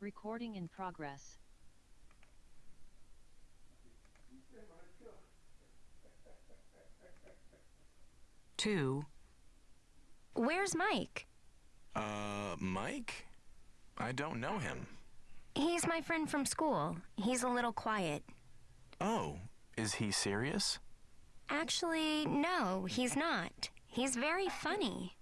Recording in progress. Two. Where's Mike? Uh, Mike? I don't know him. He's my friend from school. He's a little quiet. Oh, is he serious? Actually, no, he's not. He's very funny.